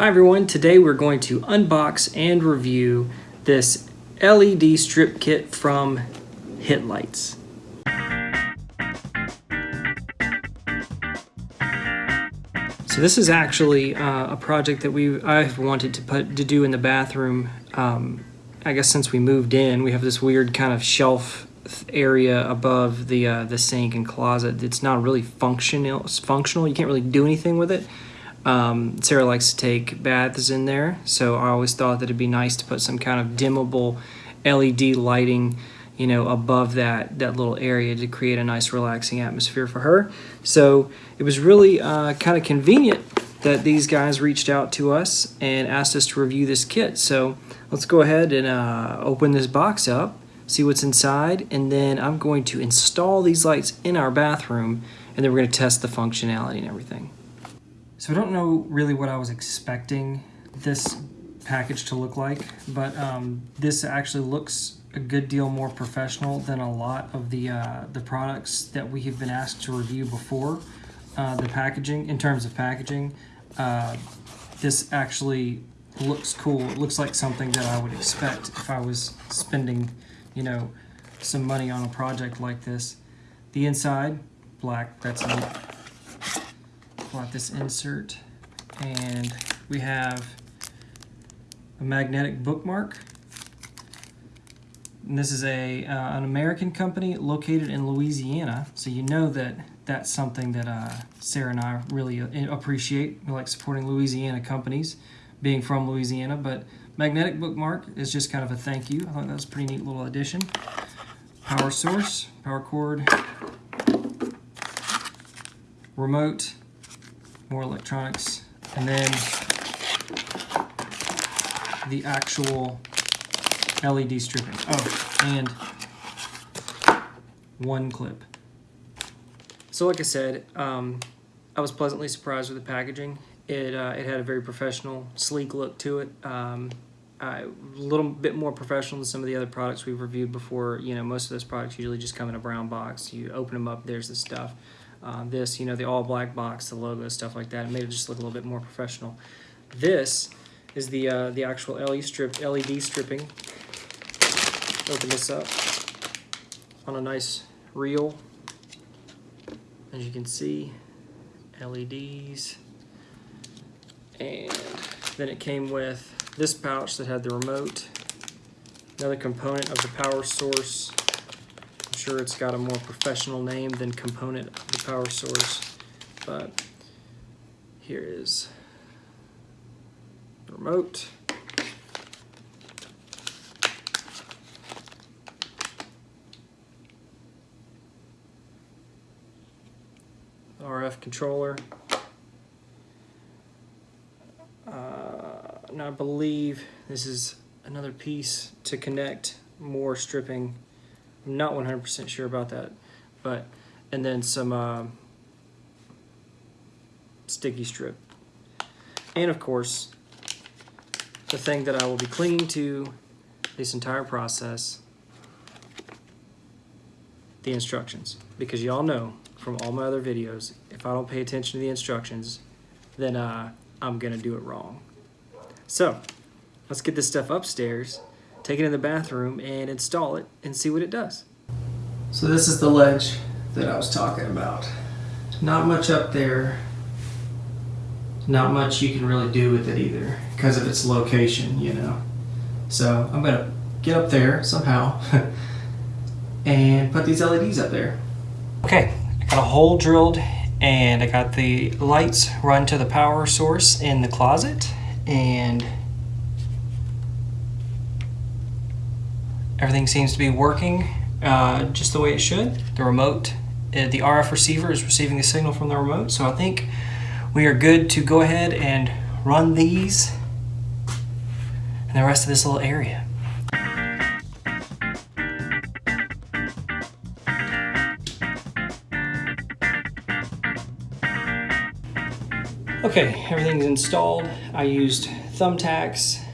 Hi everyone, today we're going to unbox and review this LED strip kit from Hitlights. So this is actually uh, a project that we I've wanted to put to do in the bathroom. Um, I guess since we moved in, we have this weird kind of shelf area above the uh, the sink and closet. It's not really functional. Functional. You can't really do anything with it. Um, Sarah likes to take baths in there, so I always thought that it'd be nice to put some kind of dimmable LED lighting, you know, above that that little area to create a nice relaxing atmosphere for her. So it was really uh, kind of convenient that these guys reached out to us and asked us to review this kit. So let's go ahead and uh, open this box up, see what's inside, and then I'm going to install these lights in our bathroom, and then we're going to test the functionality and everything. So I don't know really what I was expecting this package to look like, but um, this actually looks a good deal more professional than a lot of the uh, the products that we have been asked to review before. Uh, the packaging, in terms of packaging, uh, this actually looks cool. It looks like something that I would expect if I was spending, you know, some money on a project like this. The inside, black, that's neat pull out this insert and we have a magnetic bookmark. And this is a uh, an American company located in Louisiana, so you know that that's something that uh, Sarah and I really uh, appreciate. We like supporting Louisiana companies, being from Louisiana, but magnetic bookmark is just kind of a thank you. I thought that was a pretty neat little addition. Power source, power cord, remote, more electronics, and then the actual LED stripping. Oh, and one clip. So like I said, um, I was pleasantly surprised with the packaging. It, uh, it had a very professional, sleek look to it. Um, a little bit more professional than some of the other products we've reviewed before. You know, most of those products usually just come in a brown box. You open them up, there's the stuff. Uh, this, you know, the all black box, the logo, stuff like that. It made it just look a little bit more professional. This is the uh, the actual LED strip, LED stripping. Open this up on a nice reel. As you can see, LEDs. And then it came with this pouch that had the remote, another component of the power source, sure it's got a more professional name than component of the power source, but here is the remote. RF controller. Uh, and I believe this is another piece to connect more stripping not 100% sure about that, but and then some uh, sticky strip. And of course, the thing that I will be clinging to this entire process, the instructions. Because y'all know from all my other videos, if I don't pay attention to the instructions, then uh, I'm gonna do it wrong. So, let's get this stuff upstairs take it in the bathroom and install it and see what it does. So this is the ledge that I was talking about. Not much up there. Not much you can really do with it either because of its location, you know. So I'm gonna get up there somehow and put these LEDs up there. Okay, I got a hole drilled and I got the lights run to the power source in the closet and Everything seems to be working uh, just the way it should. The remote, uh, the RF receiver is receiving the signal from the remote, so I think we are good to go ahead and run these and the rest of this little area. Okay, everything's installed. I used thumbtacks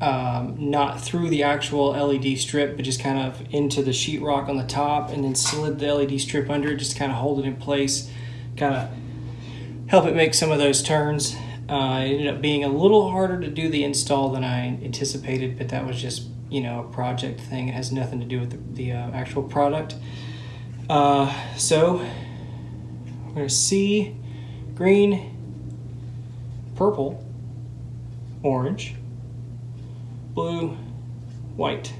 um, not through the actual LED strip, but just kind of into the sheetrock on the top and then slid the LED strip under it, just kind of hold it in place, kind of help it make some of those turns. Uh, it ended up being a little harder to do the install than I anticipated, but that was just you know a project thing. It has nothing to do with the, the uh, actual product. Uh, so we're gonna see green, purple, orange, blue, white.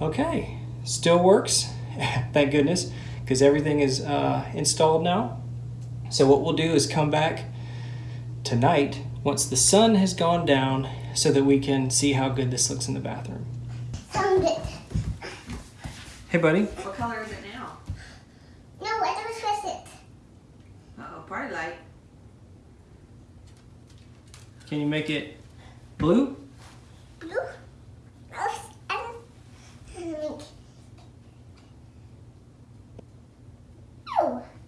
Okay, still works. Thank goodness, because everything is uh, installed now. So what we'll do is come back tonight once the sun has gone down so that we can see how good this looks in the bathroom. Found it. Hey buddy, What color is it now? No, I don't trust it. Uh oh, party light. can you make it blue? Blue? Oh, I don't think. Blue.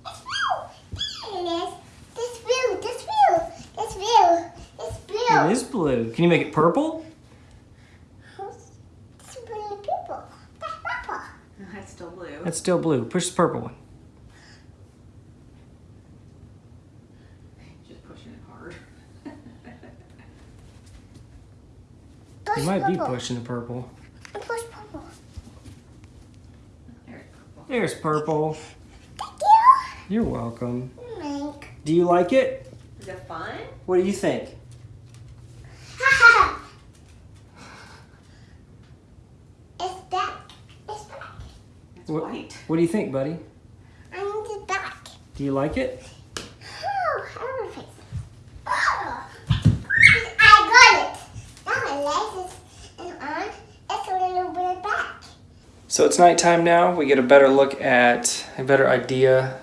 It's blue. There it is. This blue. This blue. This blue. This blue. It is blue. Can you make it purple? This blue people. That's purple. That's still blue. That's still blue. Push the purple one. Just pushing it hard. Push You might be pushing the purple. Push purple. There's purple. There's purple. Thank you. You're welcome. Mike. Do you like it? Is it fun? What do you think? it's back. It's back. It's What- white. What do you think, buddy? I need it back. Do you like it? Oh, I will fix. Oh, I got it. Now my legs is on. It's a little bit back. So it's nighttime now. We get a better look at a better idea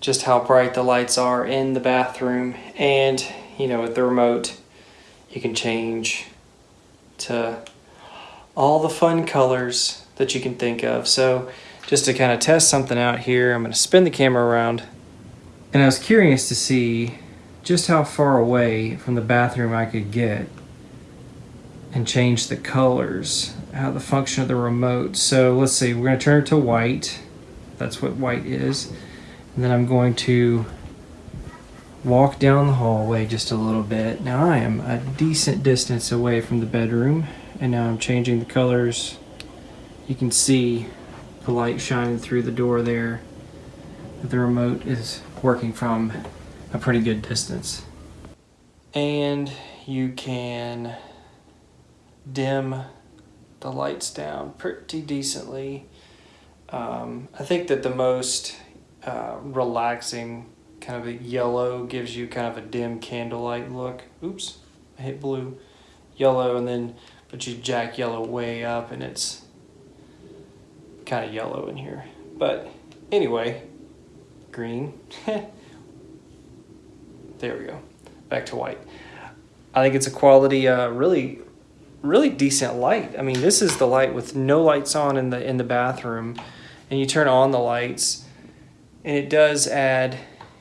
just how bright the lights are in the bathroom and you know with the remote you can change to all the fun colors that you can think of. So just to kind of test something out here, I'm going to spin the camera around. And I was curious to see just how far away from the bathroom I could get and change the colors, how the function of the remote. So let's see, we're going to turn it to white. That's what white is. And then I'm going to walk down the hallway just a little bit. Now I am a decent distance away from the bedroom, and now I'm changing the colors. You can see the light shining through the door there. The remote is working from a pretty good distance. And you can dim the lights down pretty decently. Um, I think that the most uh, relaxing kind of a yellow gives you kind of a dim candlelight look. Oops, I hit blue, yellow, and then but you jack yellow way up, and it's kind of yellow in here. But anyway, green. there we go. Back to white. I think it's a quality, uh, really, really decent light. I mean, this is the light with no lights on in the in the bathroom, and you turn on the lights, and it does add,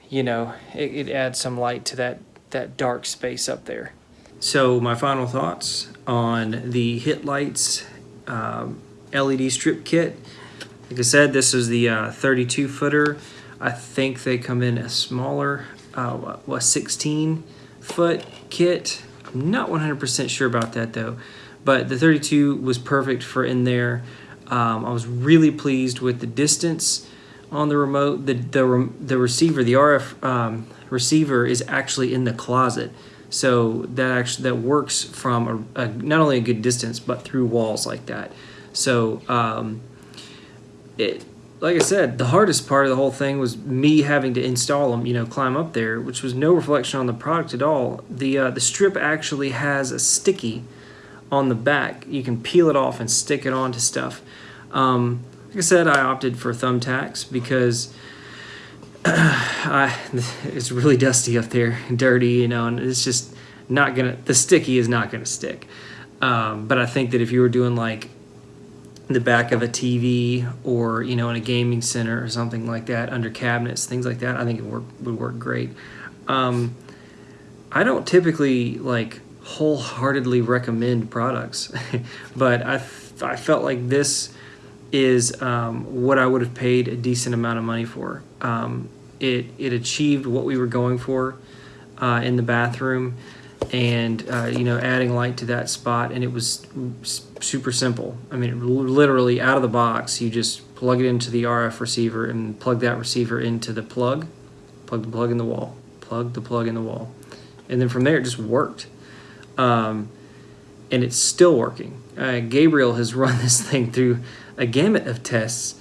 you know, it, it adds some light to that that dark space up there. So my final thoughts on the Hit Lights um, LED strip kit. Like I said, this is the uh, 32 footer. I think they come in a smaller, uh, a 16 foot kit. I'm not 100% sure about that though, but the 32 was perfect for in there. Um, I was really pleased with the distance on the remote. The the the receiver, the RF um, receiver, is actually in the closet, so that actually that works from a, a not only a good distance but through walls like that. So um, it like I said, the hardest part of the whole thing was me having to install them, you know, climb up there, which was no reflection on the product at all. The uh, the strip actually has a sticky on the back. You can peel it off and stick it onto stuff. Um, like I said, I opted for thumbtacks because I, it's really dusty up there, dirty, you know, and it's just not gonna. The sticky is not gonna stick. Um, but I think that if you were doing like the back of a TV or you know in a gaming center or something like that under cabinets things like that I think it work, would work great um, I don't typically like wholeheartedly recommend products but I, I felt like this is um, what I would have paid a decent amount of money for um, it it achieved what we were going for uh, in the bathroom, and uh, you know adding light to that spot, and it was super simple. I mean, literally out of the box, you just plug it into the RF receiver and plug that receiver into the plug, plug the plug in the wall, plug the plug in the wall, and then from there it just worked. Um, and it's still working. Uh, Gabriel has run this thing through a gamut of tests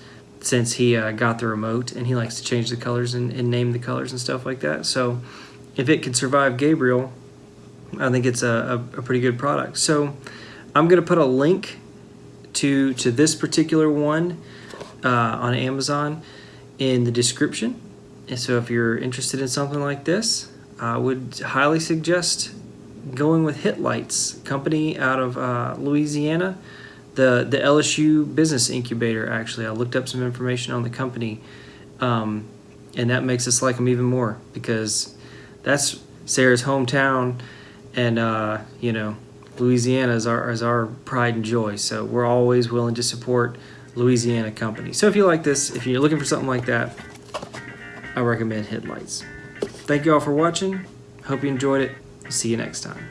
since he uh, got the remote, and he likes to change the colors and, and name the colors and stuff like that. So, if it could survive Gabriel, I think it's a, a, a pretty good product. So, I'm gonna put a link to to this particular one uh, on Amazon in the description. And so, if you're interested in something like this, I would highly suggest going with Hit Lights, company out of uh, Louisiana. The the LSU Business Incubator. Actually, I looked up some information on the company, um, and that makes us like them even more because that's Sarah's hometown, and uh, you know Louisiana is our is our pride and joy. So we're always willing to support Louisiana companies. So if you like this, if you're looking for something like that, I recommend Hit Lights. Thank you all for watching. Hope you enjoyed it. See you next time.